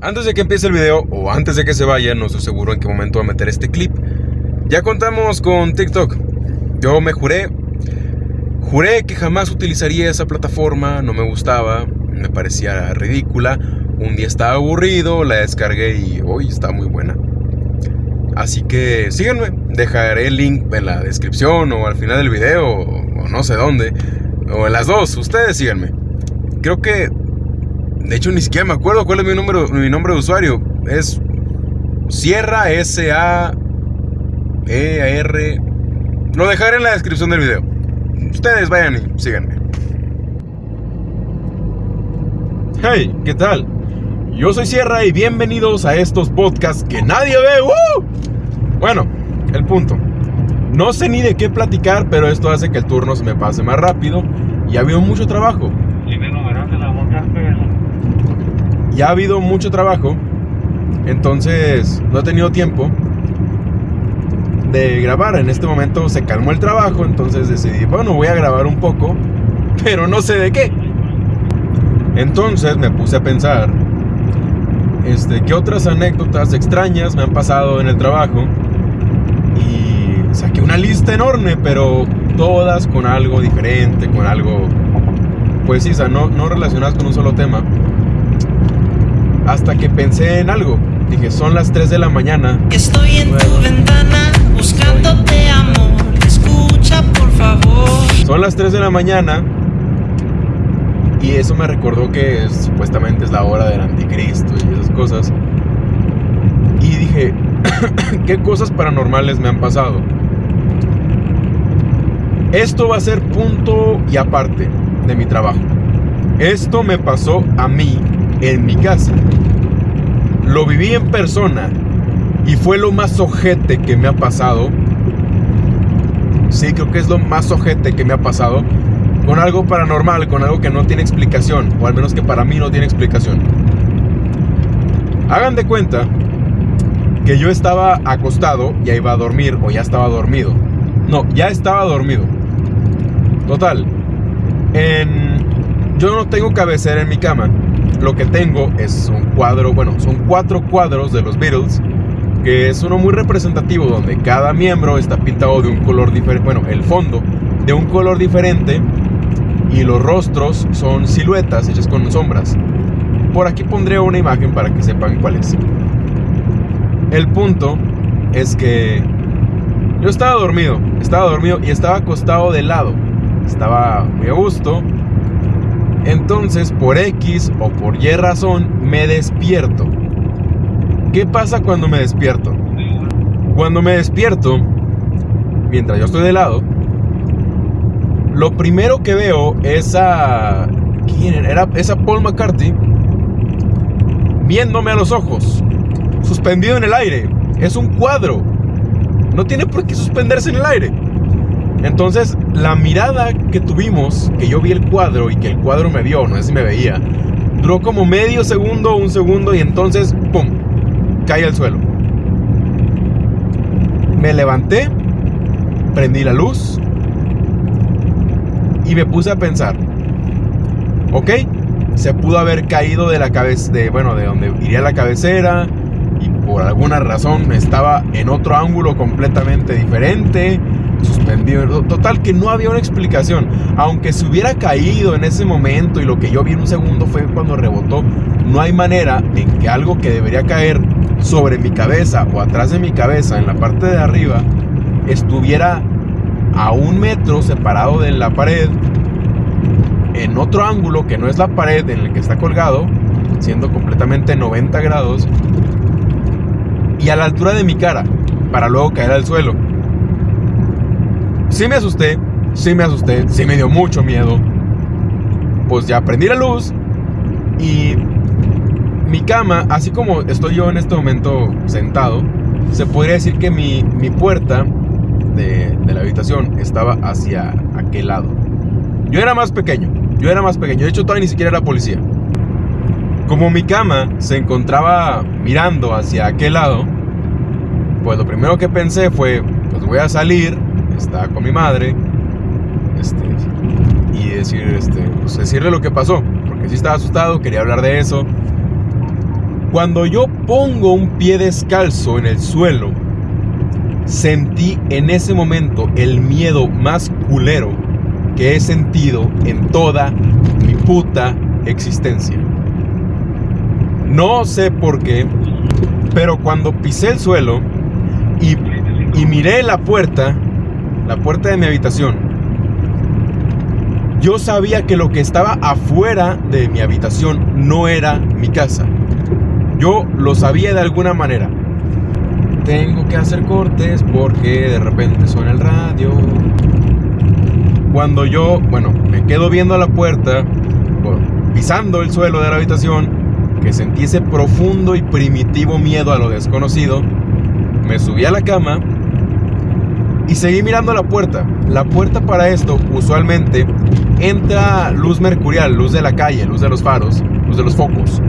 Antes de que empiece el video o antes de que se vaya, no estoy seguro en qué momento va a meter este clip. Ya contamos con TikTok. Yo me juré, juré que jamás utilizaría esa plataforma, no me gustaba, me parecía ridícula. Un día estaba aburrido, la descargué y hoy está muy buena. Así que síganme, dejaré el link en la descripción o al final del video o no sé dónde, o en las dos, ustedes síganme. Creo que de hecho, ni siquiera me acuerdo cuál es mi, número, mi nombre de usuario. Es Sierra S-A-E-R. Lo dejaré en la descripción del video. Ustedes vayan y síganme. Hey, ¿qué tal? Yo soy Sierra y bienvenidos a estos podcasts que nadie ve. Bueno, el punto. No sé ni de qué platicar, pero esto hace que el turno se me pase más rápido y ha habido mucho trabajo ya ha habido mucho trabajo, entonces no he tenido tiempo de grabar. En este momento se calmó el trabajo, entonces decidí, bueno, voy a grabar un poco, pero no sé de qué. Entonces me puse a pensar, este, qué otras anécdotas extrañas me han pasado en el trabajo y saqué una lista enorme, pero todas con algo diferente, con algo, pues sí, no, no relacionadas con un solo tema. Hasta que pensé en algo. Dije, son las 3 de la mañana. Estoy en tu ventana buscándote amor. Escucha, por favor. Son las 3 de la mañana. Y eso me recordó que supuestamente es la hora del anticristo y esas cosas. Y dije, ¿qué cosas paranormales me han pasado? Esto va a ser punto y aparte de mi trabajo. Esto me pasó a mí en mi casa. Lo viví en persona y fue lo más ojete que me ha pasado. Sí, creo que es lo más ojete que me ha pasado. Con algo paranormal, con algo que no tiene explicación, o al menos que para mí no tiene explicación. Hagan de cuenta que yo estaba acostado, ya iba a dormir o ya estaba dormido. No, ya estaba dormido. Total. Yo no tengo cabecera en mi cama lo que tengo es un cuadro, bueno, son cuatro cuadros de los Beatles, que es uno muy representativo donde cada miembro está pintado de un color diferente, bueno, el fondo de un color diferente y los rostros son siluetas hechas con sombras. Por aquí pondré una imagen para que sepan cuál es. El punto es que yo estaba dormido, estaba dormido y estaba acostado de lado. Estaba muy a gusto, entonces, por X o por Y razón, me despierto. ¿Qué pasa cuando me despierto? Cuando me despierto, mientras yo estoy de lado, lo primero que veo es a... ¿Quién era? esa Paul McCarthy viéndome a los ojos, suspendido en el aire. Es un cuadro. No tiene por qué suspenderse en el aire. Entonces, la mirada que tuvimos, que yo vi el cuadro y que el cuadro me vio, no sé si me veía, duró como medio segundo, un segundo y entonces, ¡pum!, caí al suelo. Me levanté, prendí la luz y me puse a pensar, ok, se pudo haber caído de la cabeza, de, bueno, de donde iría la cabecera y por alguna razón estaba en otro ángulo completamente diferente suspendido. Total, que no había una explicación. Aunque se hubiera caído en ese momento y lo que yo vi en un segundo fue cuando rebotó, no hay manera en que algo que debería caer sobre mi cabeza o atrás de mi cabeza, en la parte de arriba, estuviera a un metro separado de la pared, en otro ángulo que no es la pared en el que está colgado, siendo completamente 90 grados, y a la altura de mi cara, para luego caer al suelo. Sí me asusté, sí me asusté, sí me dio mucho miedo. Pues ya prendí la luz y mi cama, así como estoy yo en este momento sentado, se podría decir que mi, puerta de, de, la habitación estaba hacia aquel lado. Yo era más pequeño, yo era más pequeño, de hecho todavía ni siquiera era policía. Como mi cama se encontraba mirando hacia aquel lado, pues lo primero que pensé fue, pues voy a salir estaba con mi madre, este, y decir, este, pues decirle lo que pasó, porque sí estaba asustado, quería hablar de eso. Cuando yo pongo un pie descalzo en el suelo, sentí en ese momento el miedo más culero que he sentido en toda mi puta existencia. No sé por qué, pero cuando pisé el suelo y, y miré la puerta, la puerta de mi habitación, yo sabía que lo que estaba afuera de mi habitación no era mi casa. Yo lo sabía de alguna manera. Tengo que hacer cortes porque de repente suena el radio. Cuando yo, bueno, me quedo viendo a la puerta, pisando el suelo de la habitación, que sentí ese profundo y primitivo miedo a lo desconocido, me subí a la cama y seguí mirando la puerta. La puerta para esto usualmente entra luz mercurial, luz de la calle, luz de los faros, luz de los focos.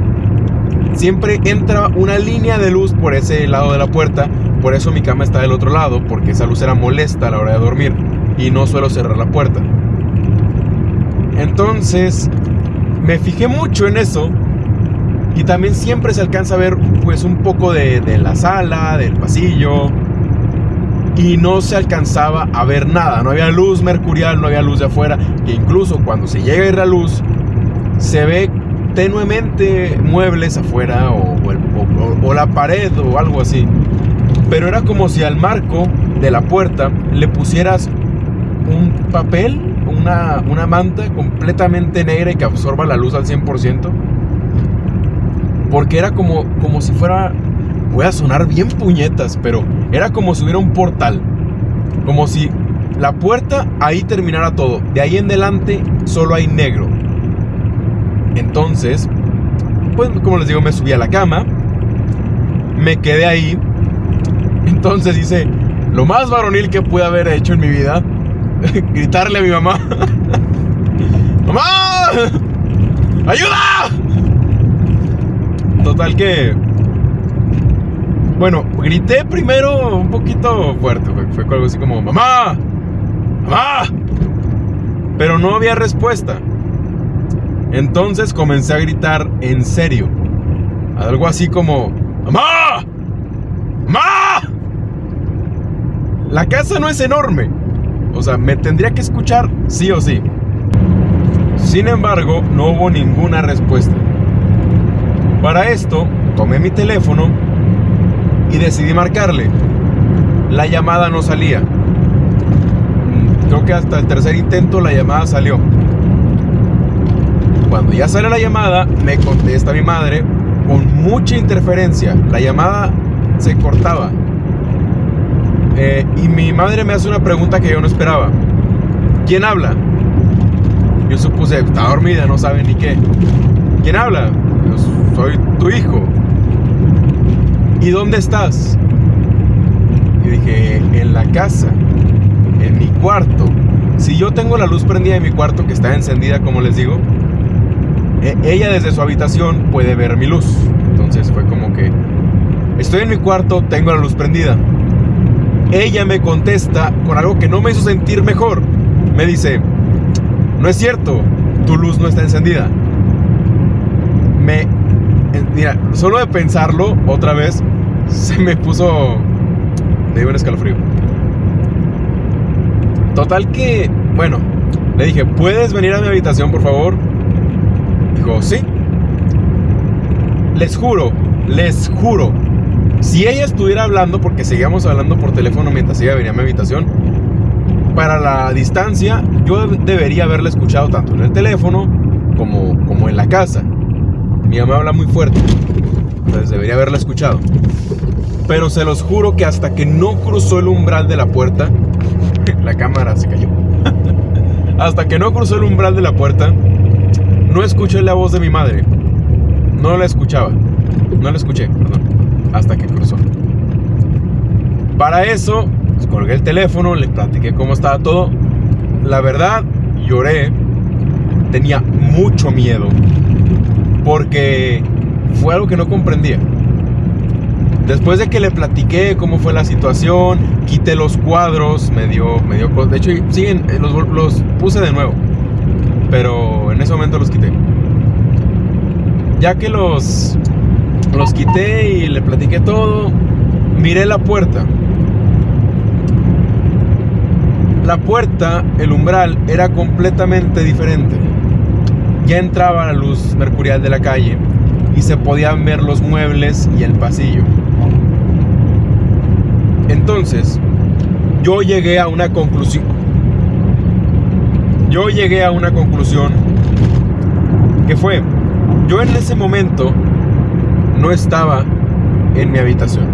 Siempre entra una línea de luz por ese lado de la puerta, por eso mi cama está del otro lado, porque esa luz era molesta a la hora de dormir y no suelo cerrar la puerta. Entonces, me fijé mucho en eso y también siempre se alcanza a ver pues un poco de, de la sala, del pasillo, y no se alcanzaba a ver nada. No había luz mercurial, no había luz de afuera. Que incluso cuando se llega a ir la luz, se ve tenuemente muebles afuera o, o, la pared o algo así. Pero era como si al marco de la puerta le pusieras un papel, una, una manta completamente negra y que absorba la luz al 100%. Porque era como, como si fuera voy a sonar bien puñetas, pero era como si hubiera un portal. Como si la puerta ahí terminara todo. De ahí en adelante solo hay negro. Entonces, pues como les digo, me subí a la cama. Me quedé ahí. Entonces hice lo más varonil que pude haber hecho en mi vida. gritarle a mi mamá. ¡Mamá! ¡Ayuda! Total que bueno, grité primero un poquito fuerte. Fue, algo así como, mamá, mamá. Pero no había respuesta. Entonces comencé a gritar en serio. Algo así como, mamá, mamá. La casa no es enorme. O sea, me tendría que escuchar sí o sí. Sin embargo, no hubo ninguna respuesta. Para esto, tomé mi teléfono y decidí marcarle. La llamada no salía. Creo que hasta el tercer intento la llamada salió. Cuando ya sale la llamada, me contesta mi madre con mucha interferencia. La llamada se cortaba. Eh, y mi madre me hace una pregunta que yo no esperaba. ¿Quién habla? Yo supuse, está dormida, no sabe ni qué. ¿Quién habla? soy tu hijo. ¿Y dónde estás? Y dije, en la casa, en mi cuarto. Si yo tengo la luz prendida en mi cuarto, que está encendida, como les digo, e, ella desde su habitación puede ver mi luz. Entonces fue como que, estoy en mi cuarto, tengo la luz prendida. Ella me contesta con algo que no me hizo sentir mejor. Me dice, no es cierto, tu luz no está encendida. Me mira, solo de pensarlo otra vez, se me puso. Me dio un escalofrío. Total que, bueno, le dije, ¿puedes venir a mi habitación, por favor? Dijo, sí. Les juro, les juro, si ella estuviera hablando, porque seguíamos hablando por teléfono mientras ella venía a mi habitación, para la distancia, yo debería haberla escuchado tanto en el teléfono como, como en la casa. Mi mamá habla muy fuerte, entonces debería haberla escuchado. Pero se los juro que hasta que no cruzó el umbral de la puerta, la cámara se cayó. hasta que no cruzó el umbral de la puerta, no escuché la voz de mi madre. No la escuchaba. No la escuché, perdón. Hasta que cruzó. Para eso, pues, colgué el teléfono, le platiqué cómo estaba todo. La verdad, lloré. Tenía mucho miedo porque fue algo que no comprendía. Después de que le platiqué cómo fue la situación, quité los cuadros, me dio, me dio, de hecho siguen, eh, los, los puse de nuevo, pero en ese momento los quité. Ya que los, Los quité y le platiqué todo. Miré la puerta. La puerta, el umbral, era completamente diferente. Ya entraba la luz mercurial de la calle y se podían ver los muebles y el pasillo. Entonces, yo llegué a una conclusión. Yo llegué a una conclusión que fue, yo en ese momento no estaba en mi habitación.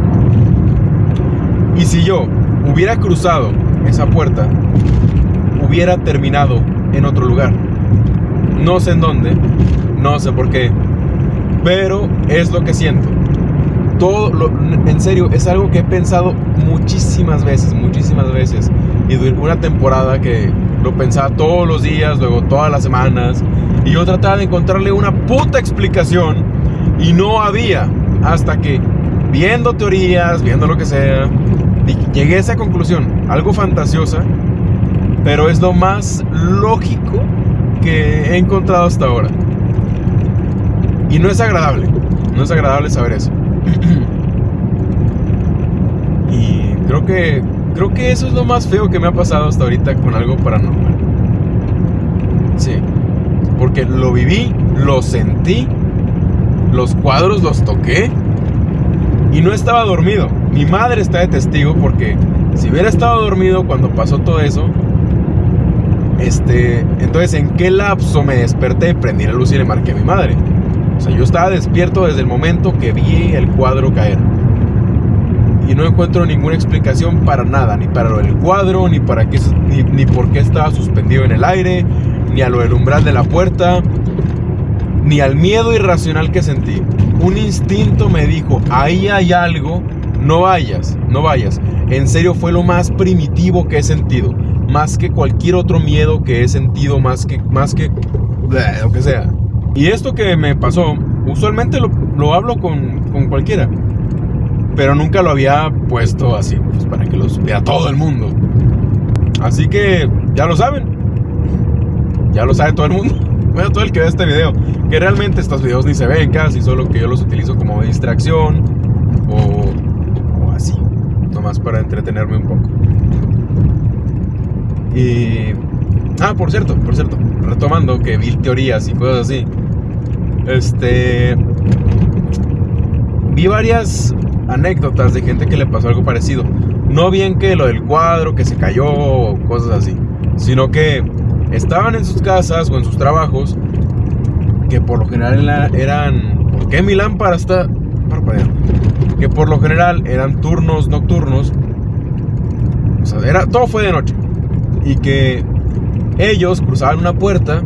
Y si yo hubiera cruzado esa puerta, hubiera terminado en otro lugar. No sé en dónde, no sé por qué, pero es lo que siento. Todo, lo, en serio, es algo que he pensado muchísimas veces, muchísimas veces. Y durante una temporada que lo pensaba todos los días, luego todas las semanas. Y yo trataba de encontrarle una puta explicación y no había. Hasta que, viendo teorías, viendo lo que sea, llegué a esa conclusión. Algo fantasiosa, pero es lo más lógico que he encontrado hasta ahora. Y no es agradable. No es agradable saber eso. y creo que creo que eso es lo más feo que me ha pasado hasta ahorita con algo paranormal. Sí. Porque lo viví, lo sentí, los cuadros los toqué y no estaba dormido. Mi madre está de testigo porque si hubiera estado dormido cuando pasó todo eso, este, entonces en qué lapso me desperté, prendí la luz y le marqué a mi madre. O sea, yo estaba despierto desde el momento que vi el cuadro caer. Y no encuentro ninguna explicación para nada, ni para lo del cuadro, ni para qué, ni, ni por qué estaba suspendido en el aire, ni a lo del umbral de la puerta, ni al miedo irracional que sentí. Un instinto me dijo, ahí hay algo, no vayas, no vayas. En serio fue lo más primitivo que he sentido, más que cualquier otro miedo que he sentido, más que, más que, lo que sea. Y esto que me pasó, usualmente lo, hablo con, con, cualquiera. Pero nunca lo había puesto así, pues para que lo supiera todo el mundo. Así que ya lo saben. Ya lo sabe todo el mundo. Bueno, todo el que ve este video. Que realmente estos videos ni se ven casi, solo que yo los utilizo como distracción. O, o así. Nomás para entretenerme un poco. Y... Ah, por cierto, por cierto. Retomando que vi teorías y cosas así. Este. Vi varias anécdotas de gente que le pasó algo parecido. No bien que lo del cuadro, que se cayó, o cosas así. Sino que estaban en sus casas o en sus trabajos. Que por lo general eran. ¿Por qué mi lámpara está parpadeando? Que por lo general eran turnos nocturnos. O sea, era, todo fue de noche. Y que ellos cruzaban una puerta.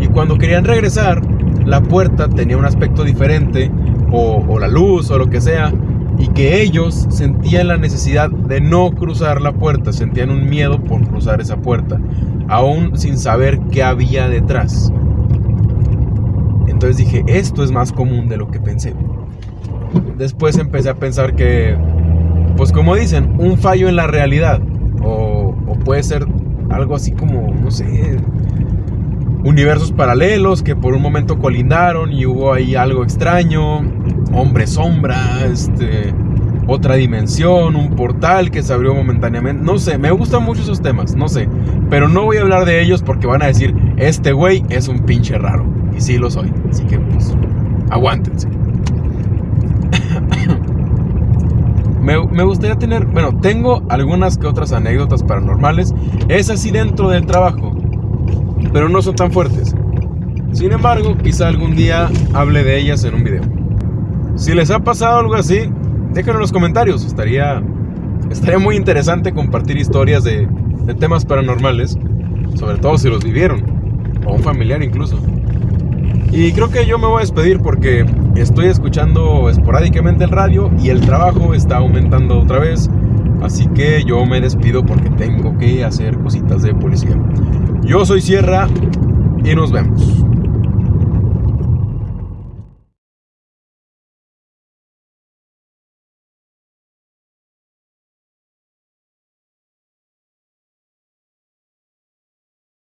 Y cuando querían regresar, la puerta tenía un aspecto diferente, o, la luz, o lo que sea, y que ellos sentían la necesidad de no cruzar la puerta, sentían un miedo por cruzar esa puerta, aún sin saber qué había detrás. Entonces dije, esto es más común de lo que pensé. Después empecé a pensar que, pues como dicen, un fallo en la realidad, puede ser algo así como, no sé, universos paralelos que por un momento colindaron y hubo ahí algo extraño, hombre sombra, este, otra dimensión, un portal que se abrió momentáneamente, no sé, me gustan mucho esos temas, no sé, pero no voy a hablar de ellos porque van a decir, este güey es un pinche raro, y sí lo soy, así que pues, aguántense. Me, gustaría tener, bueno, tengo algunas que otras anécdotas paranormales, es así dentro del trabajo pero no son tan fuertes. Sin embargo, quizá algún día hable de ellas en un video. Si les ha pasado algo así, déjenlo en los comentarios. Estaría, estaría muy interesante compartir historias de temas paranormales, sobre todo si los vivieron, o un familiar incluso. Y creo que yo me voy a despedir porque estoy escuchando esporádicamente el radio y el trabajo está aumentando otra vez. Así que yo me despido porque tengo que hacer cositas de policía. Yo soy Sierra y nos vemos.